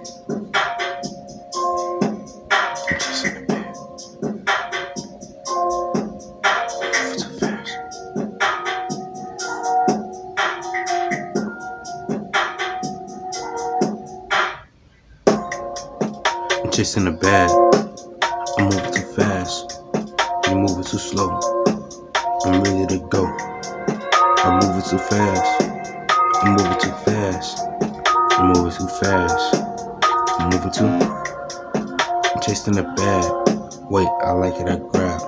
I'm chasing the bag. I'm moving too fast. You're moving too slow. I'm ready to go. I'm moving too fast. I'm moving too fast. I'm moving too fast. Moving too. I'm chasing the bag. Wait, I like it, I grab.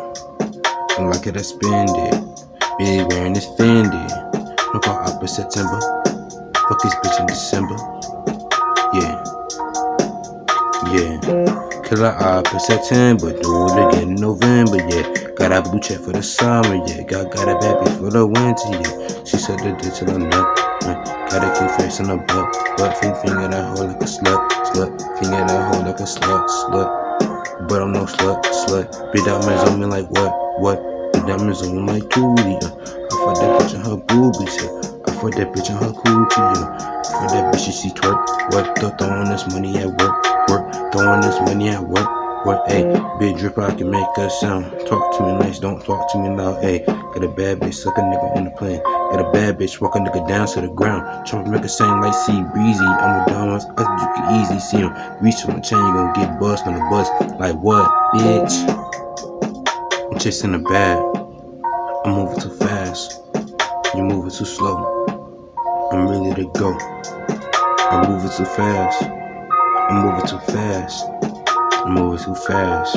I like it, I spend it. Really wearing this Fendi. Look all up in September. Fuck this bitch in December. Yeah. Yeah. Killer up in September, do it again in November, yeah. Got a blue check for the summer, yeah. Got got a bitch for the winter, yeah. She said the ditch on the yeah. Got a cute face on the butt, butt finger, finger that hole like a slut, slut, finger that hole like a slut, slut. But I'm no slut, slut. Big diamonds on me like what, what? Big diamonds on me like Tootie, yeah. I fuck that bitch in her boobies, yeah. I fuck that bitch in her yeah. I fuck that bitch, she see twerk, what? Th throwing this money at work work, throwing this money at work. What, hey, big drip, I can make a sound. Talk to me nice, don't talk to me loud, hey. Got a bad bitch, suck a nigga on the plane. Got a bad bitch, walk a nigga down to the ground. Trying to make a sound like C breezy. I'm a dumbass, us you can easy see him. Reach on the chain, you gon' get bust on the bus. Like what, bitch? I'm chasing the bag. I'm moving too fast. You're moving too slow. I'm ready to go. I'm moving too fast. I'm moving too fast. I'm moving too fast.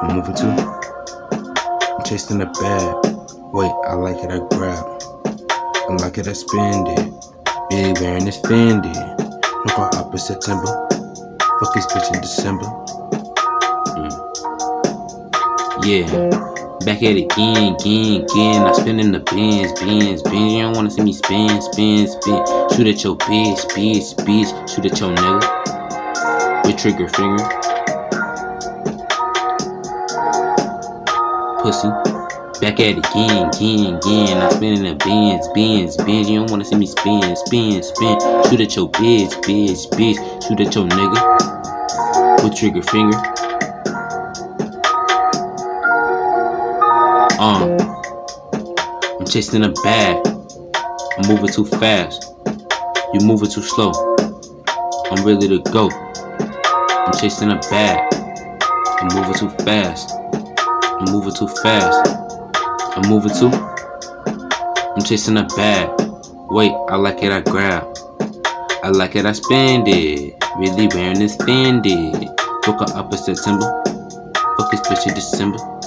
I'm moving too. I'm chasing the bag. Wait, I like it, I grab. I like it, I spend it. Really wearing this Fendi. Look all up in September. Fuck this bitch in December. Mm. Yeah. Back at it again, again, again. I spin in the bins, bins, bins. You don't wanna see me spin, spin, spin. Shoot at your bitch, bitch, bitch. Shoot at your nigga with trigger finger. Pussy. Back at it again, again, again. I spin in the bins, bins, bins. You don't wanna see me spin, spin, spin. Shoot at your bitch, bitch, bitch. Shoot at your nigga. With trigger finger. Chasing a bag. I'm moving too fast. You moving too slow. I'm ready to go. I'm chasing a bag. I'm moving too fast. I'm moving too fast. I'm moving too. I'm chasing a bag. Wait, I like it, I grab. I like it, I spend it. Really wearing this Fendi. Woke up in September. Fuck this bitch in December.